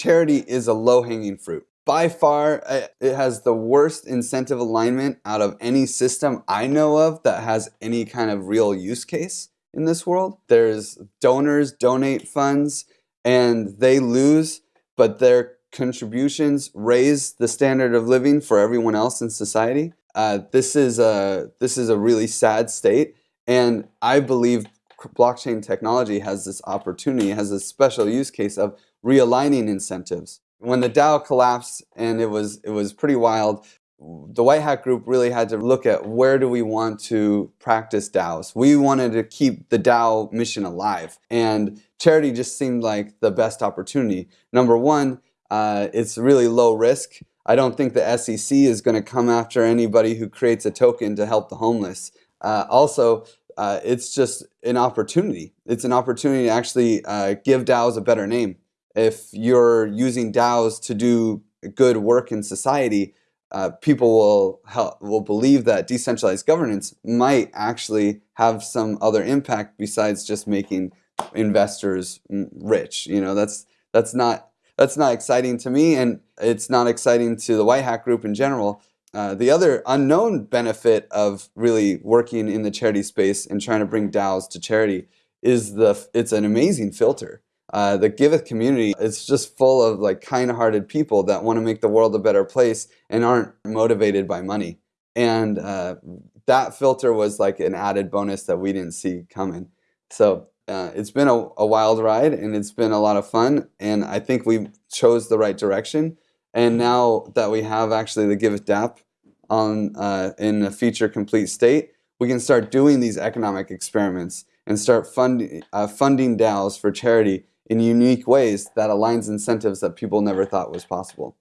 charity is a low hanging fruit. By far, it has the worst incentive alignment out of any system I know of that has any kind of real use case in this world. There's donors donate funds and they lose, but their contributions raise the standard of living for everyone else in society. Uh, this is a this is a really sad state, and I believe blockchain technology has this opportunity, has a special use case of realigning incentives. When the DAO collapsed, and it was it was pretty wild. The White Hat Group really had to look at where do we want to practice DAOs. We wanted to keep the DAO mission alive, and charity just seemed like the best opportunity. Number one, uh, it's really low risk. I don't think the SEC is going to come after anybody who creates a token to help the homeless. Uh, also, uh, it's just an opportunity. It's an opportunity to actually uh, give DAOs a better name. If you're using DAOs to do good work in society, uh, people will help, will believe that decentralized governance might actually have some other impact besides just making investors rich. You know, that's that's not that's not exciting to me, and it's not exciting to the White Hat Group in general. Uh, the other unknown benefit of really working in the charity space and trying to bring DAOs to charity is the it's an amazing filter. Uh, the Giveth community is just full of like kind-hearted people that want to make the world a better place and aren't motivated by money. And uh, that filter was like an added bonus that we didn't see coming. So uh, it's been a, a, wild ride and it's been a lot of fun and I think we chose the right direction and now that we have actually the Giveth DApp on uh, in a feature complete state we can start doing these economic experiments and start fund, uh, funding DAOs for charity in unique ways that aligns incentives that people never thought was possible.